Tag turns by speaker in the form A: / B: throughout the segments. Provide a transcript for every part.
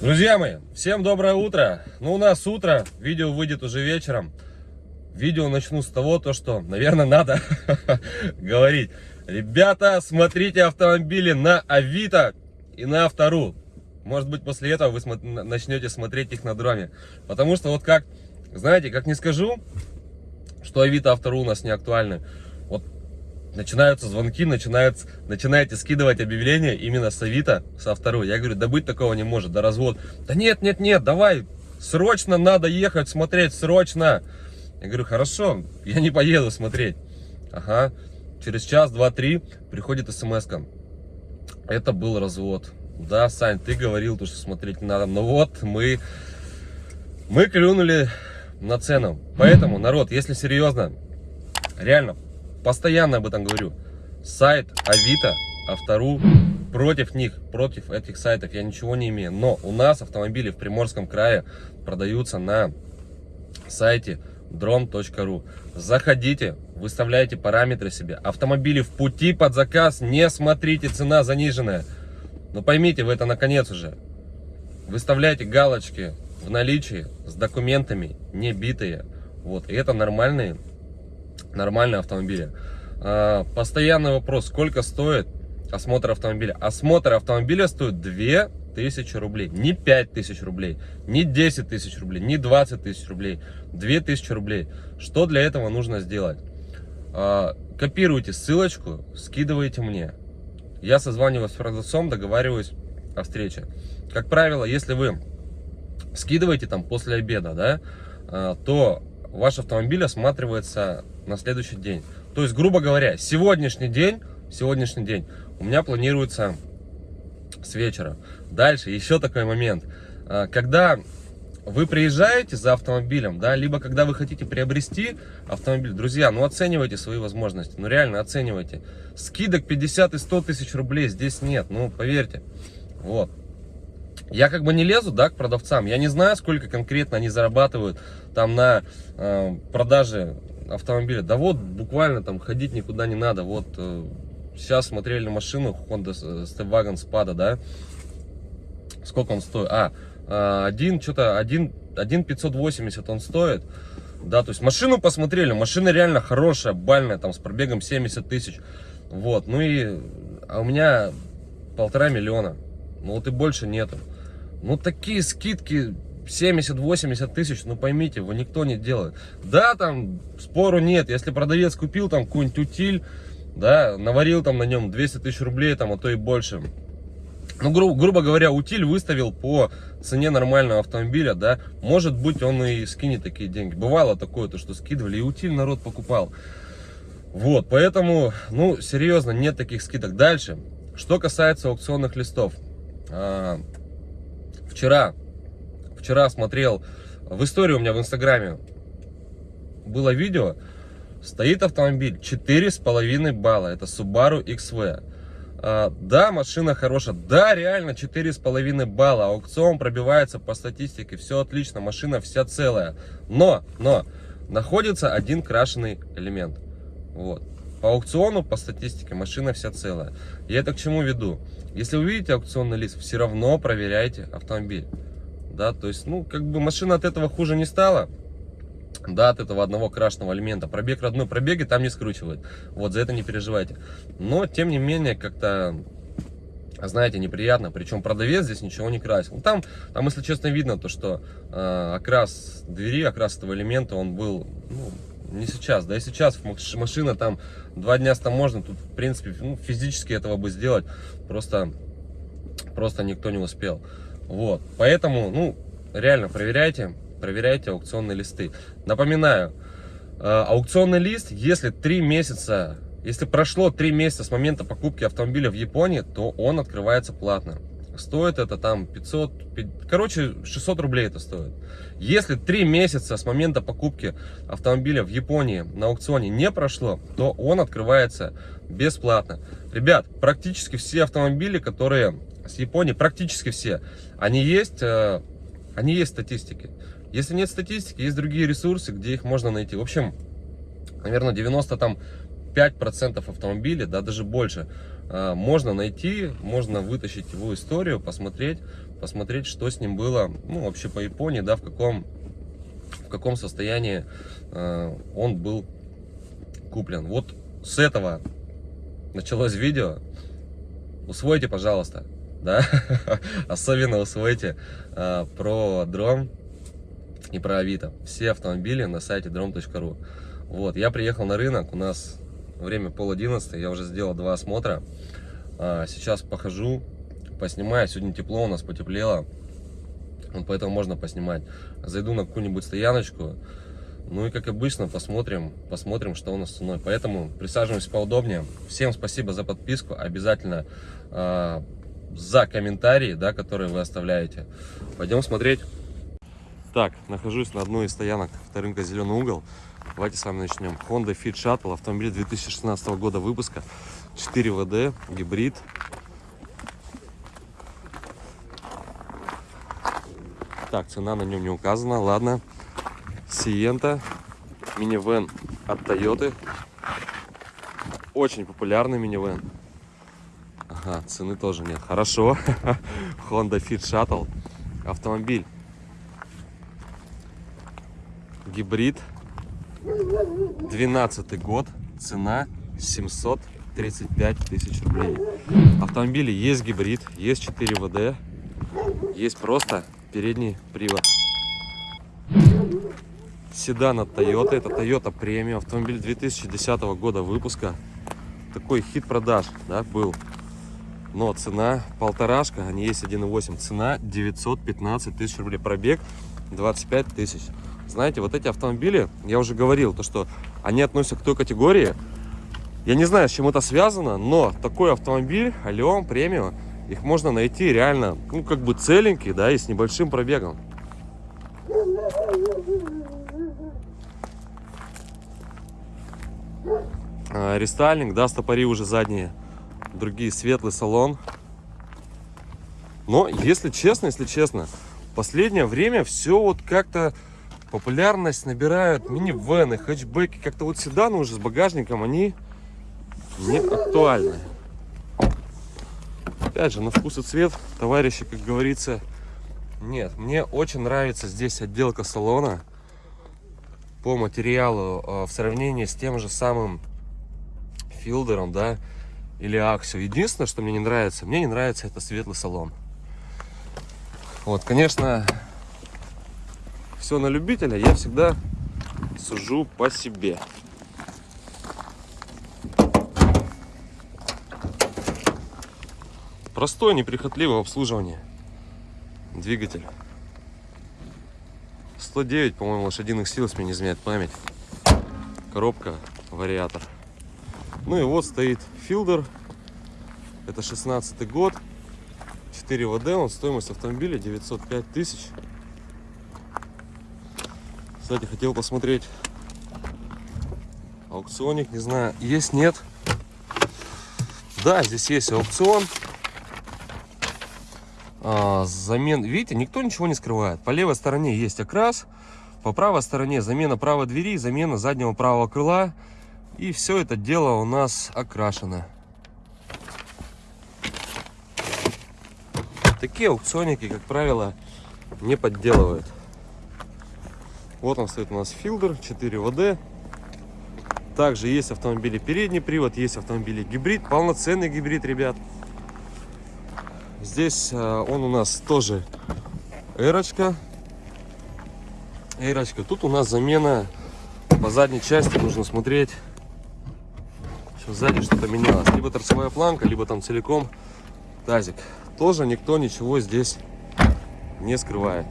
A: Друзья мои, всем доброе утро. Ну, у нас утро, видео выйдет уже вечером. Видео начну с того, то, что, наверное, надо говорить. Ребята, смотрите автомобили на Авито и на Автору. Может быть, после этого вы начнете смотреть их на дроме. Потому что вот как, знаете, как не скажу, что Авито, Автору у нас не актуальны. Вот начинаются звонки, начинают, начинаете скидывать объявления именно с Авито, со Автору. Я говорю, да быть такого не может, да развод. Да нет, нет, нет, давай, срочно надо ехать смотреть, срочно. Я говорю, хорошо, я не поеду смотреть. Ага, через час, два, три приходит смс -ка. Это был развод. Да, Сань, ты говорил, то, что смотреть не надо. Но вот мы, мы клюнули на цену. Поэтому, народ, если серьезно, реально, постоянно об этом говорю. Сайт Авито, Автору, против них, против этих сайтов я ничего не имею. Но у нас автомобили в Приморском крае продаются на сайте drom.ru. Заходите, выставляйте параметры себе. Автомобили в пути под заказ, не смотрите, цена заниженная. Но поймите вы это наконец уже. Выставляйте галочки в наличии с документами, не битые. Вот, и это нормальные, нормальные автомобили. А, постоянный вопрос, сколько стоит осмотр автомобиля? Осмотр автомобиля стоит 2000 рублей, не 5000 рублей, не 10 тысяч рублей, не 20 тысяч рублей, 2000 рублей. Что для этого нужно сделать? А, копируйте ссылочку, скидывайте мне. Я созваниваюсь с продавцом, договариваюсь о встрече. Как правило, если вы скидываете там после обеда, да, а, то ваш автомобиль осматривается на следующий день. То есть, грубо говоря, сегодняшний день, сегодняшний день у меня планируется с вечера. Дальше еще такой момент. А, когда вы приезжаете за автомобилем, да, либо когда вы хотите приобрести автомобиль, друзья, ну оценивайте свои возможности, ну реально оценивайте. Скидок 50 и 100 тысяч рублей здесь нет, ну поверьте. Вот. Я как бы не лезу, да, к продавцам, я не знаю, сколько конкретно они зарабатывают там на э, продаже автомобиля. Да вот, буквально там ходить никуда не надо, вот э, сейчас смотрели машину Honda Stepwagon Spada, да, сколько он стоит? А, а, один, что-то, один, один 580 он стоит. Да, то есть машину посмотрели, машина реально хорошая, бальная, там с пробегом 70 тысяч. Вот, ну и, а у меня полтора миллиона. Ну вот и больше нету. Ну такие скидки 70-80 тысяч, ну поймите, его никто не делает. Да, там спору нет, если продавец купил там какую-нибудь утиль, да, наварил там на нем 200 тысяч рублей, там, а то и больше ну, гру грубо говоря, утиль выставил по цене нормального автомобиля, да, может быть, он и скинет такие деньги. Бывало такое, то, что скидывали, и утиль народ покупал. Вот, поэтому, ну, серьезно, нет таких скидок. Дальше, что касается аукционных листов. А, вчера, вчера смотрел, в истории у меня в инстаграме было видео, стоит автомобиль 4,5 балла, это Subaru XV. А, да, машина хорошая. Да, реально 4,5 балла. Аукцион пробивается по статистике. Все отлично. Машина вся целая. Но, но, находится один крашеный элемент. Вот. По аукциону, по статистике, машина вся целая. Я это к чему веду? Если вы видите аукционный лист, все равно проверяйте автомобиль. Да, то есть, ну, как бы машина от этого хуже не стала да, от этого одного крашенного элемента. Пробег родной пробеги там не скручивает. Вот, за это не переживайте. Но, тем не менее, как-то, знаете, неприятно. Причем продавец здесь ничего не красил. Там, там если честно, видно то, что э, окрас двери, окрас этого элемента, он был, ну, не сейчас. Да и сейчас машина там два дня с таможней, тут, в принципе, ну, физически этого бы сделать просто, просто никто не успел. Вот, поэтому, ну, реально проверяйте проверяйте аукционные листы. Напоминаю, э, аукционный лист, если 3 месяца, если прошло 3 месяца с момента покупки автомобиля в Японии, то он открывается платно. Стоит это там 500, короче, 600 рублей это стоит. Если 3 месяца с момента покупки автомобиля в Японии на аукционе не прошло, то он открывается бесплатно. Ребят, практически все автомобили, которые с Японии, практически все, они есть, э, они есть статистики. Если нет статистики, есть другие ресурсы, где их можно найти. В общем, наверное, 90 там 5% автомобилей, да, даже больше, а, можно найти, можно вытащить его историю, посмотреть, посмотреть, что с ним было, ну, вообще по Японии, да, в каком, в каком состоянии э, он был куплен. Вот с этого началось видео. Усвойте, пожалуйста, да, особенно усвойте э, про дрон и про Авито. Все автомобили на сайте drom.ru. Вот, я приехал на рынок, у нас время пол одиннадцатый, я уже сделал два осмотра. А, сейчас похожу, поснимаю. Сегодня тепло у нас, потеплело. Вот поэтому можно поснимать. Зайду на какую-нибудь стояночку. Ну и как обычно посмотрим, посмотрим, что у нас с ценой. Поэтому присаживаемся поудобнее. Всем спасибо за подписку. Обязательно э, за комментарии, да, которые вы оставляете. Пойдем смотреть. Так, нахожусь на одной из стоянок авторынка Зеленый угол. Давайте с вами начнем. Honda Fit Shuttle, автомобиль 2016 года выпуска, 4 ВД, гибрид. Так, цена на нем не указана, ладно. Сиента, минивэн от Toyota. Очень популярный минивэн. Ага, цены тоже нет. Хорошо. Honda Fit Shuttle. Автомобиль. Гибрид 12 год, цена 735 тысяч рублей. Автомобили есть гибрид, есть 4 ВД, есть просто передний привод. Седан от Toyota, это Toyota премиум, автомобиль 2010 года выпуска. Такой хит продаж, да, был. Но цена полторашка, они есть 1.8, цена 915 тысяч рублей, пробег 25 тысяч. Знаете, вот эти автомобили, я уже говорил, то что они относятся к той категории. Я не знаю, с чем это связано, но такой автомобиль, Алион, премиум, их можно найти реально, ну, как бы целенький, да, и с небольшим пробегом. А, рестайлинг, да, стопори уже задние, другие, светлый салон. Но, если честно, если честно, в последнее время все вот как-то популярность набирают минивены, хэтчбеки. Как-то вот седаны уже с багажником, они не актуальны. Опять же, на вкус и цвет, товарищи, как говорится, нет. Мне очень нравится здесь отделка салона по материалу э, в сравнении с тем же самым филдером, да, или аксио. Единственное, что мне не нравится, мне не нравится это светлый салон. Вот, конечно, все на любителя, я всегда сужу по себе. Простое, неприхотливое обслуживание. Двигатель. 109, по-моему, лошадиных сил, если мне не изменяет память. Коробка, вариатор. Ну и вот стоит филдер. Это 16 год. 4 ВД, он стоимость автомобиля 905 тысяч. Кстати, хотел посмотреть аукционик, не знаю, есть, нет. Да, здесь есть аукцион. А, замен, видите, никто ничего не скрывает. По левой стороне есть окрас, по правой стороне замена правой двери, замена заднего правого крыла. И все это дело у нас окрашено. Такие аукционники, как правило, не подделывают. Вот он стоит у нас филдер 4 ВД. Также есть автомобили передний привод, есть автомобили гибрид, полноценный гибрид, ребят. Здесь а, он у нас тоже эрочка. Эрочка. Тут у нас замена по задней части, нужно смотреть. Сзади что-то менялось. Либо торцевая планка, либо там целиком тазик. Тоже никто ничего здесь не скрывает.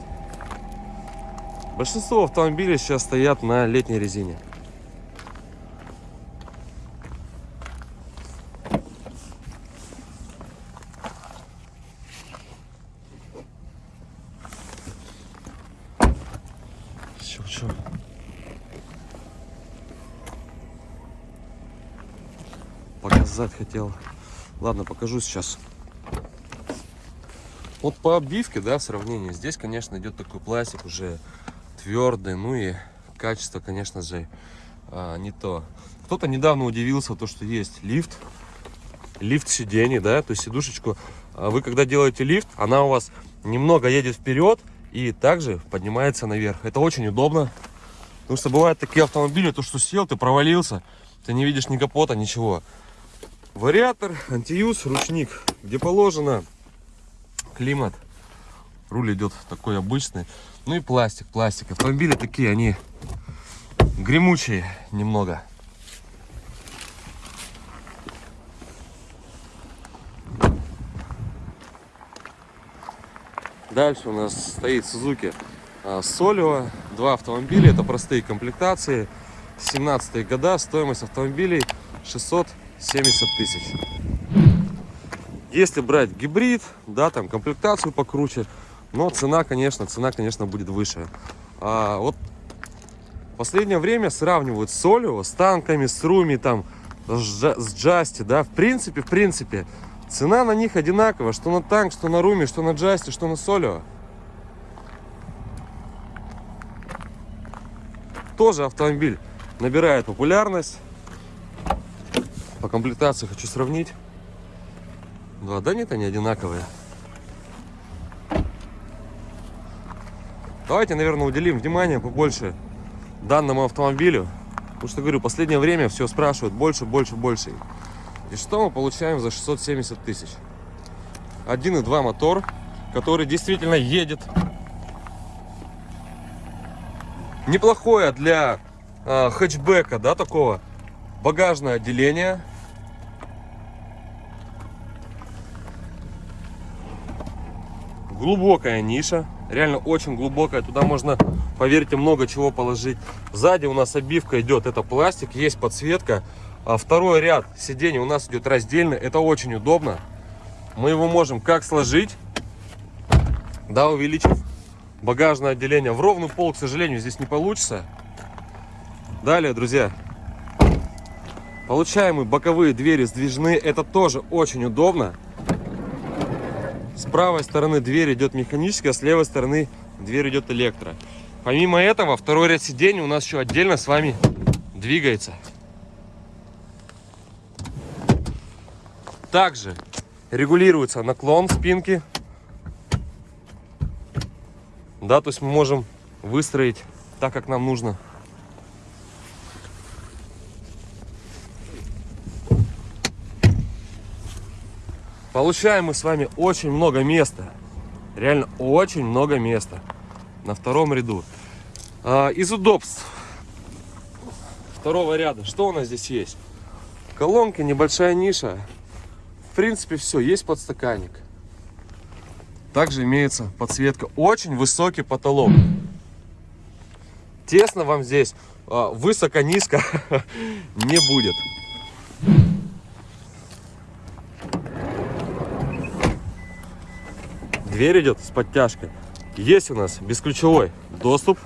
A: Большинство автомобилей сейчас стоят на летней резине. Показать хотел. Ладно, покажу сейчас. Вот по обивке, да, в сравнении, здесь, конечно, идет такой пластик уже твердый, ну и качество, конечно же, а, не то. Кто-то недавно удивился, то, что есть лифт, лифт сидений, да, то есть сидушечку. А вы когда делаете лифт, она у вас немного едет вперед и также поднимается наверх. Это очень удобно. Потому что бывают такие автомобили, то что сел, ты провалился, ты не видишь ни капота, ничего. Вариатор, антиюз, ручник, где положено, климат. Руль идет такой обычный. Ну и пластик, пластик. Автомобили такие, они гремучие немного. Дальше у нас стоит Suzuki Солио. Два автомобиля, это простые комплектации. 17 года, стоимость автомобилей 670 тысяч. Если брать гибрид, да, там комплектацию покруче, но цена, конечно, цена, конечно, будет выше. А вот в последнее время сравнивают с Солио, с танками, с Руми, там, с Джасти, да, в принципе, в принципе, Цена на них одинаковая, что на танк, что на руме, что на джасте, что на солио. Тоже автомобиль набирает популярность. По комплектации хочу сравнить. Два, да нет, они одинаковые. Давайте, наверное, уделим внимание побольше данному автомобилю. Потому что, говорю, последнее время все спрашивают больше, больше, больше. И что мы получаем за 670 тысяч? 1.2 мотор, который действительно едет. Неплохое для э, хэтчбека, да, такого. Багажное отделение. Глубокая ниша. Реально очень глубокая. Туда можно, поверьте, много чего положить. Сзади у нас обивка идет. Это пластик, есть подсветка. А второй ряд сидений у нас идет раздельно. Это очень удобно. Мы его можем как сложить, да, увеличив багажное отделение. В ровный пол, к сожалению, здесь не получится. Далее, друзья, получаемые боковые двери сдвижные. Это тоже очень удобно. С правой стороны дверь идет механическая, с левой стороны дверь идет электро. Помимо этого, второй ряд сидений у нас еще отдельно с вами двигается. Также регулируется наклон спинки. Да, то есть мы можем выстроить так, как нам нужно. Получаем мы с вами очень много места. Реально очень много места. На втором ряду. А, из удобств второго ряда. Что у нас здесь есть? Колонки, небольшая ниша в принципе, все. Есть подстаканник. Также имеется подсветка. Очень высокий потолок. Тесно вам здесь, а, высоко-низко не будет. Дверь идет с подтяжкой. Есть у нас бесключевой доступ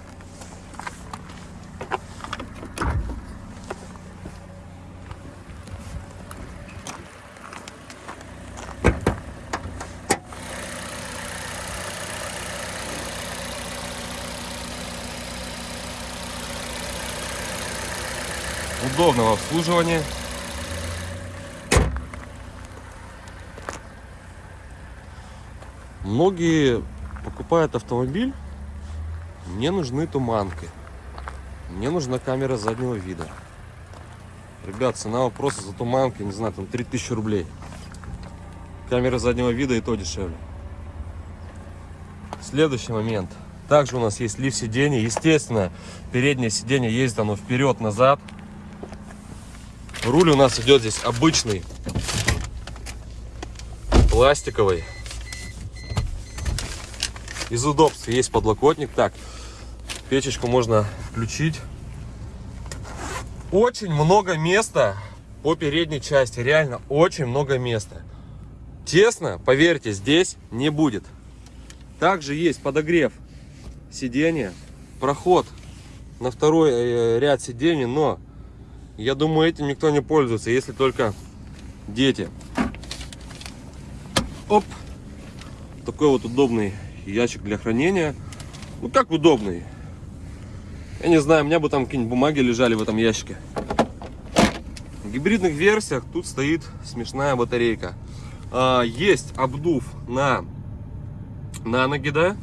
A: удобного обслуживания. Многие покупают автомобиль, мне нужны туманки, мне нужна камера заднего вида. Ребят, цена вопроса за туманки, не знаю, там 3000 рублей. Камера заднего вида и то дешевле. Следующий момент. Также у нас есть лифт сидений. Естественно, переднее сиденье ездит оно вперед-назад. Руль у нас идет здесь обычный, пластиковый. Из удобств есть подлокотник. Так, печечку можно включить. Очень много места по передней части. Реально очень много места. Тесно, поверьте, здесь не будет. Также есть подогрев сиденья, проход на второй э, ряд сидений, но я думаю, этим никто не пользуется, если только дети. Оп! Такой вот удобный ящик для хранения. Ну как удобный? Я не знаю, у меня бы там какие-нибудь бумаги лежали в этом ящике. В гибридных версиях тут стоит смешная батарейка. А, есть обдув на на ноги, да?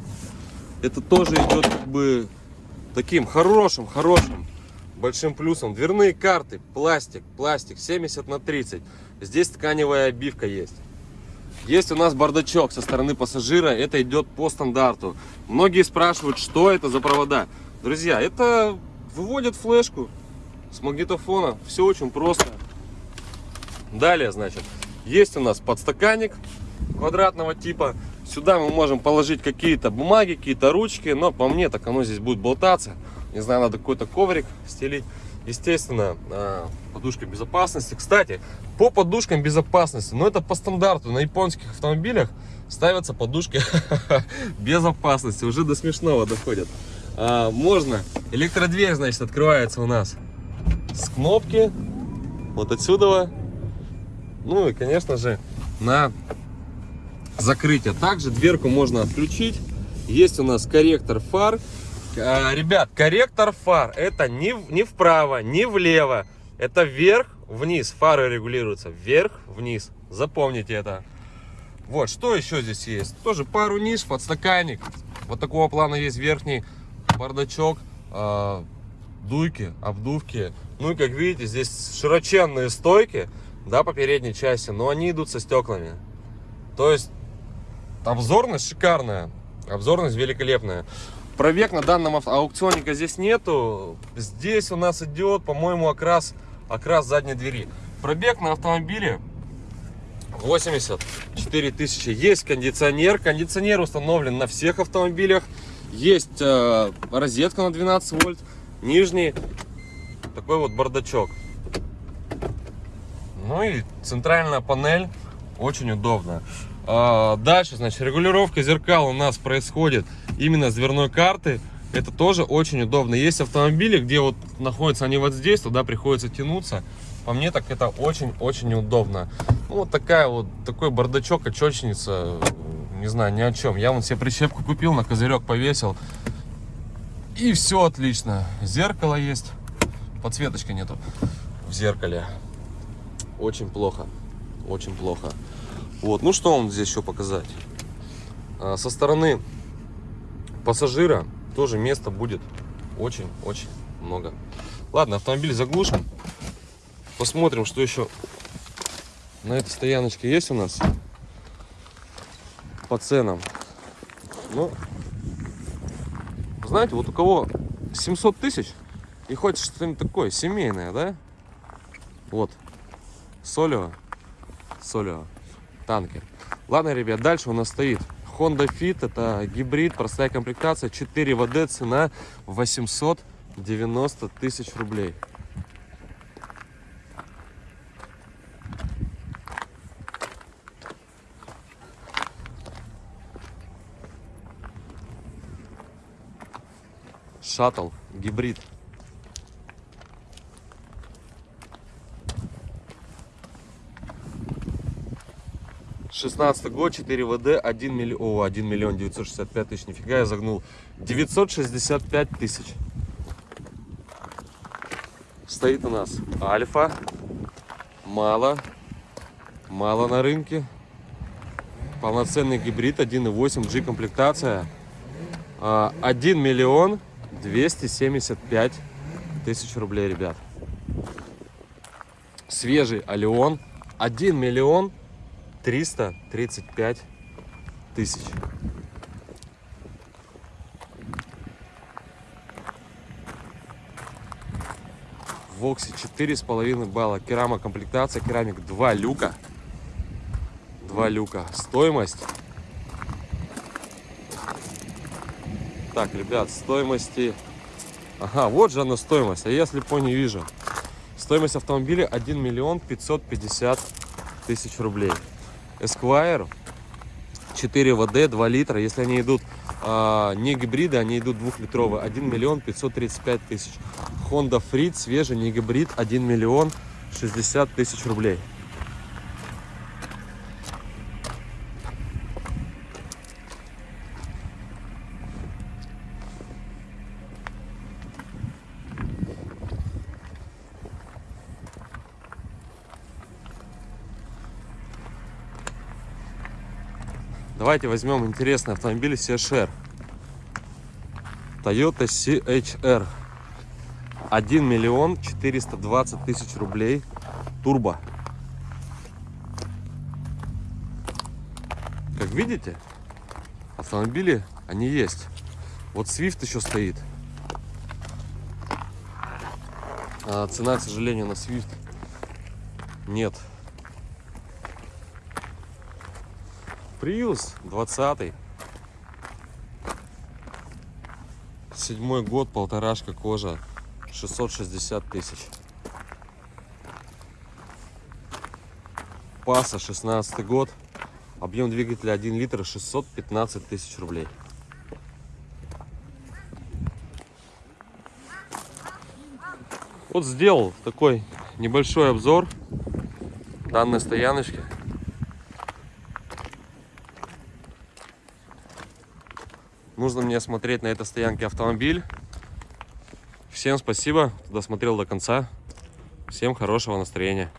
A: Это тоже идет как бы таким хорошим, хорошим, большим плюсом. Дверные карты, пластик, пластик 70 на 30. Здесь тканевая обивка есть. Есть у нас бардачок со стороны пассажира, это идет по стандарту. Многие спрашивают, что это за провода. Друзья, это выводит флешку с магнитофона. Все очень просто. Далее, значит, есть у нас подстаканник квадратного типа. Сюда мы можем положить какие-то бумаги, какие-то ручки, но по мне так оно здесь будет болтаться. Не знаю, надо какой-то коврик стелить. Естественно, а, подушка безопасности. Кстати, по подушкам безопасности, но это по стандарту. На японских автомобилях ставятся подушки безопасности. Уже до смешного доходят. А, можно. Электродверь, значит, открывается у нас с кнопки. Вот отсюда. Ну и, конечно же, на закрытие. Также дверку можно отключить. Есть у нас корректор фар. А, ребят, корректор фар это не, не вправо, не влево. Это вверх, вниз. Фары регулируются вверх-вниз. Запомните это. Вот, что еще здесь есть? Тоже пару ниш, подстаканник. Вот такого плана есть верхний бардачок, э, дуйки, обдувки. Ну и как видите, здесь широченные стойки, да, по передней части, но они идут со стеклами. То есть обзорность шикарная, обзорность великолепная. Пробег на данном аукционника здесь нету. Здесь у нас идет, по-моему, окрас, окрас задней двери. Пробег на автомобиле 84 тысячи. Есть кондиционер. Кондиционер установлен на всех автомобилях. Есть э, розетка на 12 вольт. Нижний такой вот бардачок. Ну и центральная панель. Очень удобно. А, дальше, значит, регулировка зеркал у нас происходит именно с дверной карты. Это тоже очень удобно. Есть автомобили, где вот находятся они вот здесь, туда приходится тянуться. По мне так это очень-очень удобно. Ну, вот такая вот, такой бардачок, очечница, не знаю, ни о чем. Я вон себе прищепку купил, на козырек повесил. И все отлично. Зеркало есть. Подсветочка нету в зеркале. Очень плохо. Очень плохо. Вот, ну что вам здесь еще показать? А, со стороны пассажира тоже места будет очень-очень много. Ладно, автомобиль заглушим. Посмотрим, что еще на этой стояночке есть у нас по ценам. Ну, знаете, вот у кого 700 тысяч и хочет что-нибудь такое семейное, да? Вот, Солио, Солио танкер. Ладно, ребят, дальше у нас стоит Honda Fit. Это гибрид, простая комплектация, 4 ВД, цена 890 тысяч рублей. Шаттл, гибрид. 16 год, 4 ВД, 1 миллион, о, 1 миллион 965 тысяч, нифига я загнул, 965 тысяч. Стоит у нас Альфа, мало, мало на рынке, полноценный гибрид, 1.8 G комплектация, 1 а, миллион 275 тысяч рублей, ребят. Свежий Алион, 1 миллион 335 тысяч. В Воксе 4,5 балла. Керама комплектация, керамик 2 люка. 2 люка. Стоимость. Так, ребят, стоимости... Ага, вот же она стоимость, а я слепо не вижу. Стоимость автомобиля 1 миллион 550 тысяч рублей. Esquire 4 ВД 2 литра. Если они идут а, не гибриды, они идут двухлитровые. 1 миллион 535 тысяч. Honda Freed свежий, не гибрид, 1 миллион 60 тысяч рублей. Давайте возьмем интересный автомобиль CHR. Toyota CHR. 1 миллион 420 тысяч рублей. Турбо. Как видите, автомобили, они есть. Вот Swift еще стоит. А цена, к сожалению, на Swift нет. Prius 20 Седьмой год, полторашка кожа, 660 тысяч. Паса 16 год, объем двигателя 1 литр, 615 тысяч рублей. Вот сделал такой небольшой обзор данной стояночки. Нужно мне смотреть на этой стоянке автомобиль. Всем спасибо, кто досмотрел до конца. Всем хорошего настроения.